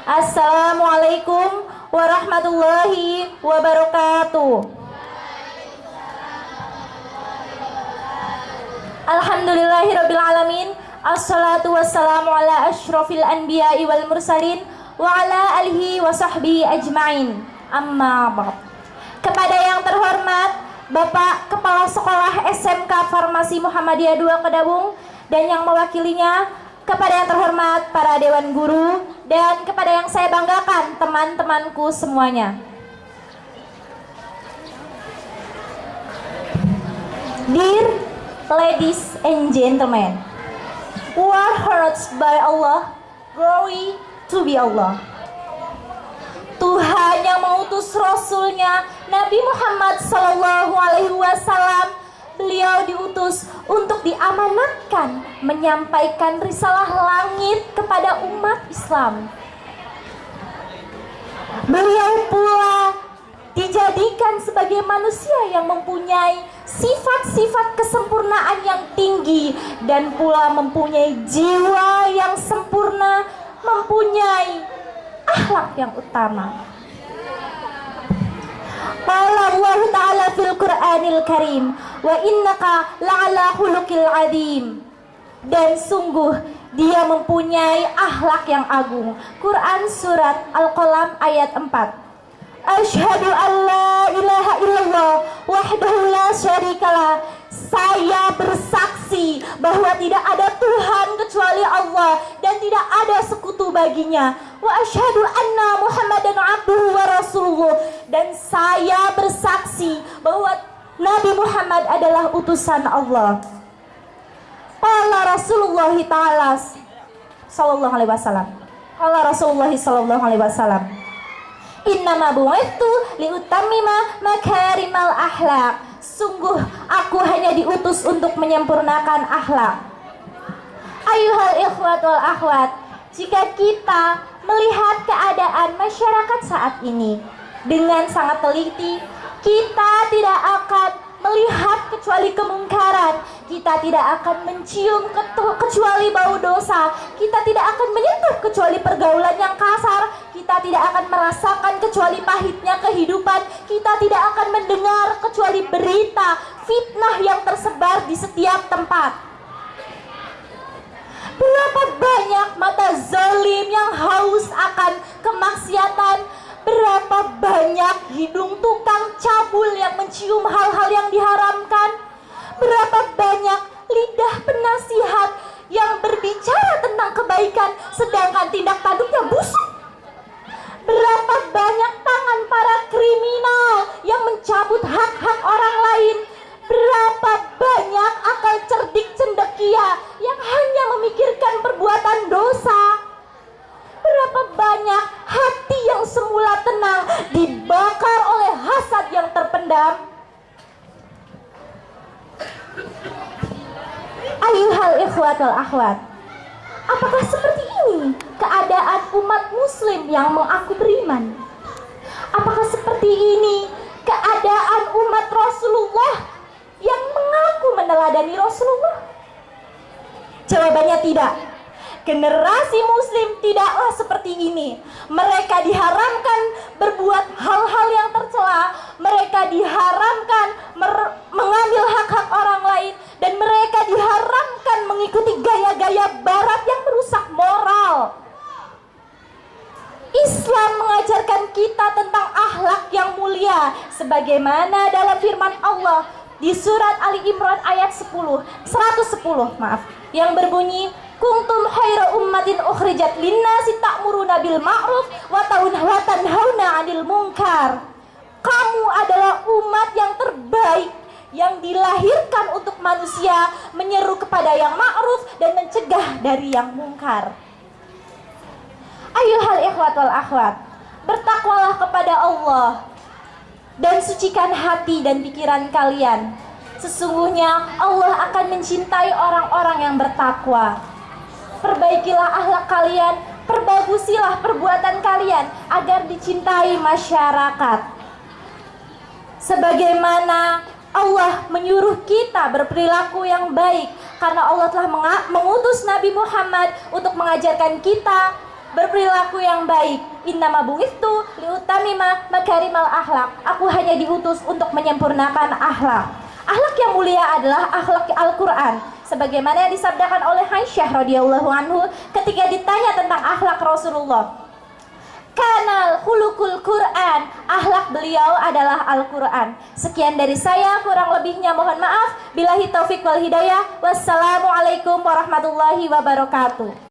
Assalamualaikum warahmatullahi wabarakatuh. Alhamdulillahirrabbilalamin Assalatu wassalamu ala ashrafil anbiya'i wal mursalin Wa ala alihi wa sahbihi ajma'in. Amma ba'd. Kepada yang terhormat Bapak Kepala Sekolah SMK Farmasi Muhammadiyah 2 Kedabung Dan yang mewakilinya Kepada yang terhormat para Dewan Guru Dan kepada yang saya banggakan teman-temanku semuanya Dear ladies and gentlemen, who are hearts by Allah, glory to be Allah. Tuhan yang mengutus Rasulnya Nabi Muhammad Wasallam beliau diutus untuk diamanatkan menyampaikan risalah langit kepada umat Islam. Beliau pula dijadikan sebagai manusia yang mempunyai sifat-sifat kesempurnaan yang tinggi dan pula mempunyai jiwa yang sempurna, mempunyai akhlak yang utama. Qala Allah Ta'ala fil Qur'anil Karim wa innaka la'ala khuluqil adim. Dan sungguh dia mempunyai akhlak yang agung. Quran surat Al-Qalam ayat 4. Ashhadu an la ilaha illallah wahdahu la syarikalah saya bersaksi bahwa tidak ada Tuhan kecuali Allah dan tidak ada sekutu baginya. Wa asyhadu anna muhammadan abduhu wa rasuluhu. Dan saya bersaksi bahwa Nabi Muhammad adalah utusan Allah. Qala Rasulullah taala sallallahu alaihi wasallam. Qala Rasulullah sallallahu alaihi wasallam. Innama bu'ithu liutamima makarimal akhlak. Sungguh aku hanya diutus untuk menyempurnakan akhlak. Ayuhal ikhwat wal akhwat, jika kita melihat keadaan masyarakat saat ini dengan sangat teliti, kita tidak akan melihat kecuali kemungkaran. Kita tidak akan mencium kecuali bau dosa. Kita tidak akan menyentuh kecuali pergaulan yang kasar. Kita tidak akan merasakan kecuali pahitnya kehidupan. Kita tidak akan mendengar kecuali berita fitnah yang tersebar di setiap tempat Berapa banyak mata zalim yang haus akan kemaksiatan Berapa banyak hidung tukang cabul yang mencium hal-hal yang diharamkan? Berapa banyak lidah penasihat yang berbicara tentang kebaikan sedangkan tindak tanduknya busuk? Berapa banyak tangan para kriminal yang mencabut hak-hak orang lain? Berapa banyak akal cerdik cendekia dosa? Berapa banyak hati yang semula tenang dibakar oleh hasad yang terpendam? Ayuhal ikhwatul akhwat Apakah seperti ini keadaan umat muslim yang mengaku beriman? Apakah seperti ini keadaan umat Rasulullah yang mengaku meneladani Rasulullah? Jawabannya tidak Generasi muslim tidaklah seperti ini. Mereka diharamkan berbuat hal-hal yang tercela. Mereka diharamkan mengambil hak-hak orang lain. Dan mereka diharamkan mengikuti gaya-gaya barat yang merusak moral. Islam mengajarkan kita tentang akhlak yang mulia. Sebagaimana dalam firman Allah di surat Ali Imran ayat 10, 110 maaf. Yang berbunyi kuntum khaira ummatin ukhrijat linnasi ta'muruna bil ma'ruf wa tanhauna 'anil munkar. Kamu adalah umat yang terbaik yang dilahirkan untuk manusia menyeru kepada yang ma'ruf dan mencegah dari yang mungkar. Ayuhal ikhwat wal akhwat, bertakwalah kepada Allah dan sucikan hati dan pikiran kalian. Sesungguhnya Allah akan mencintai orang-orang yang bertakwa perbaikilah akhlak kalian, perbagusilah perbuatan kalian agar dicintai masyarakat. Sebagaimana Allah menyuruh kita berperilaku yang baik karena Allah telah mengutus Nabi Muhammad untuk mengajarkan kita berperilaku yang baik. Innama buistu liutamima makarimal akhlak. Aku hanya diutus untuk menyempurnakan akhlak. Akhlak yang mulia adalah akhlak Al-Quran sebagaimana yang disabdakan oleh Aisyah radhiyallahu anhu ketika ditanya tentang akhlak Rasulullah. Kanal hulukul Quran akhlak beliau adalah Al-Quran. Sekian dari saya kurang lebihnya mohon maaf. Bilahi taufik wal hidayah. Wassalamualaikum warahmatullahi wabarakatuh